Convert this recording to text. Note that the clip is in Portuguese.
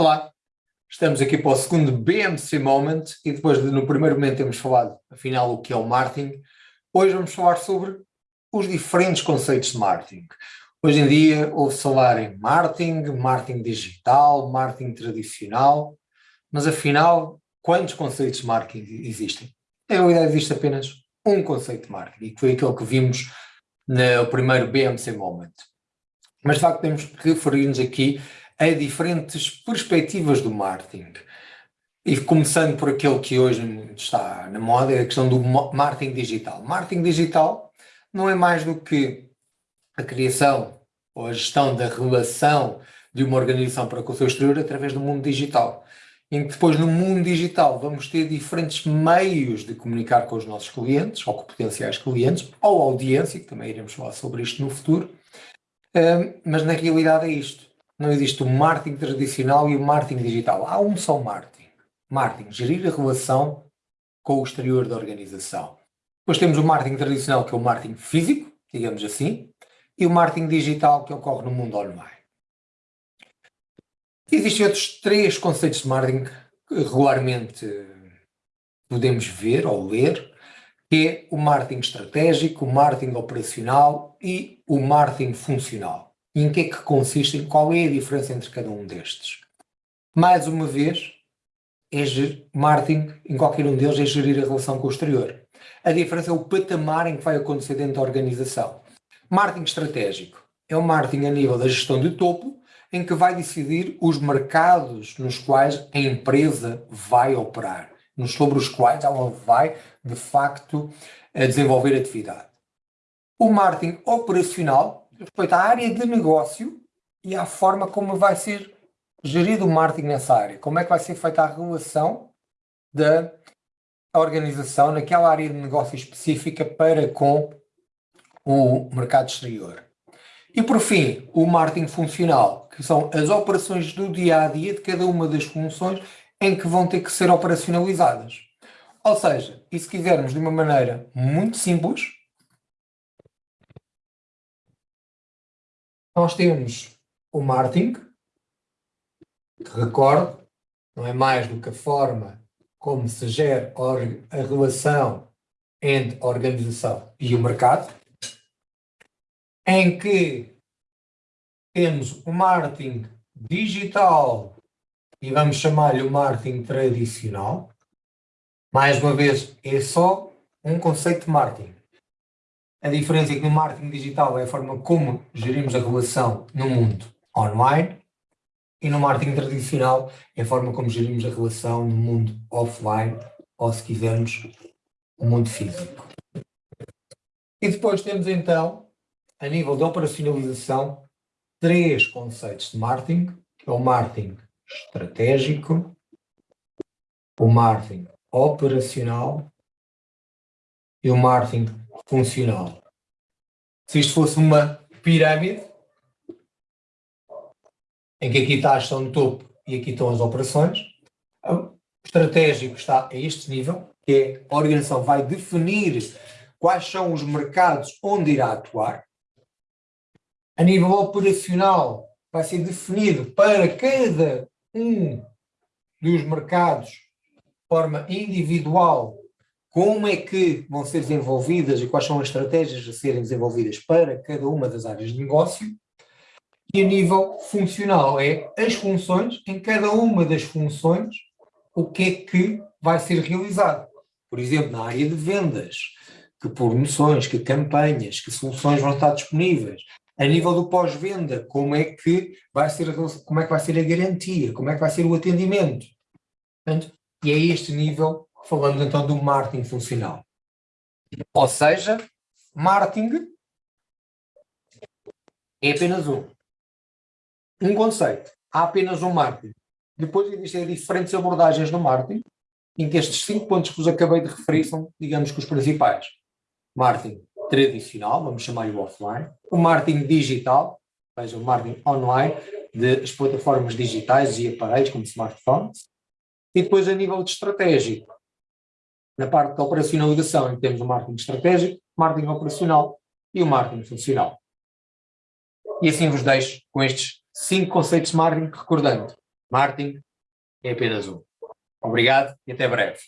Olá, estamos aqui para o segundo BMC Moment e depois de no primeiro momento termos falado afinal o que é o marketing, hoje vamos falar sobre os diferentes conceitos de marketing. Hoje em dia ouve-se falar em marketing, marketing digital, marketing tradicional, mas afinal quantos conceitos de marketing existem? Na realidade existe apenas um conceito de marketing e foi aquele que vimos no primeiro BMC Moment. Mas de facto temos que referir-nos aqui a diferentes perspectivas do marketing. E começando por aquele que hoje está na moda, é a questão do marketing digital. Marketing digital não é mais do que a criação ou a gestão da relação de uma organização para com o seu exterior através do mundo digital. Em que depois no mundo digital vamos ter diferentes meios de comunicar com os nossos clientes, ou com potenciais clientes, ou audiência, que também iremos falar sobre isto no futuro, mas na realidade é isto não existe o marketing tradicional e o marketing digital. Há um só marketing. Marketing, gerir a relação com o exterior da organização. Depois temos o marketing tradicional, que é o marketing físico, digamos assim, e o marketing digital, que ocorre no mundo online. Existem outros três conceitos de marketing que regularmente podemos ver ou ler, que é o marketing estratégico, o marketing operacional e o marketing funcional. E em que é que consistem? Qual é a diferença entre cada um destes? Mais uma vez, é marketing, em qualquer um deles, é gerir a relação com o exterior. A diferença é o patamar em que vai acontecer dentro da organização. Marketing estratégico é o marketing a nível da gestão de topo, em que vai decidir os mercados nos quais a empresa vai operar, sobre os quais ela vai, de facto, desenvolver atividade. O marketing operacional respeito à área de negócio e à forma como vai ser gerido o marketing nessa área. Como é que vai ser feita a relação da organização naquela área de negócio específica para com o mercado exterior. E por fim, o marketing funcional, que são as operações do dia a dia de cada uma das funções em que vão ter que ser operacionalizadas. Ou seja, e se quisermos de uma maneira muito simples, nós temos o marketing, que recordo, não é mais do que a forma como se gera a relação entre a organização e o mercado, em que temos o marketing digital e vamos chamar-lhe o marketing tradicional. Mais uma vez, é só um conceito de marketing. A diferença é que no marketing digital é a forma como gerimos a relação no mundo online e no marketing tradicional é a forma como gerimos a relação no mundo offline ou, se quisermos, o mundo físico. E depois temos então, a nível de operacionalização, três conceitos de marketing, que é o marketing estratégico, o marketing operacional e o marketing funcional. Se isto fosse uma pirâmide, em que aqui está a gestão de topo e aqui estão as operações, o estratégico está a este nível, que é a organização vai definir quais são os mercados onde irá atuar. A nível operacional, vai ser definido para cada um dos mercados, de forma individual, como é que vão ser desenvolvidas e quais são as estratégias a serem desenvolvidas para cada uma das áreas de negócio. E a nível funcional é as funções, em cada uma das funções, o que é que vai ser realizado. Por exemplo, na área de vendas, que promoções, que campanhas, que soluções vão estar disponíveis. A nível do pós-venda, como é que vai ser como é que vai ser a garantia, como é que vai ser o atendimento. Portanto, e é este nível falamos então do marketing funcional. Ou seja, marketing é apenas um. Um conceito. Há apenas um marketing. Depois existem diferentes abordagens no marketing, em que estes cinco pontos que vos acabei de referir são, digamos que, os principais. Marketing tradicional, vamos chamar-lhe offline. O marketing digital, ou seja, o marketing online, das plataformas digitais e aparelhos como smartphones. E depois a nível de estratégico, na parte da operacionalização, temos o marketing estratégico, marketing operacional e o marketing funcional. E assim vos deixo com estes cinco conceitos de marketing, recordando, Marketing é apenas um. Obrigado e até breve.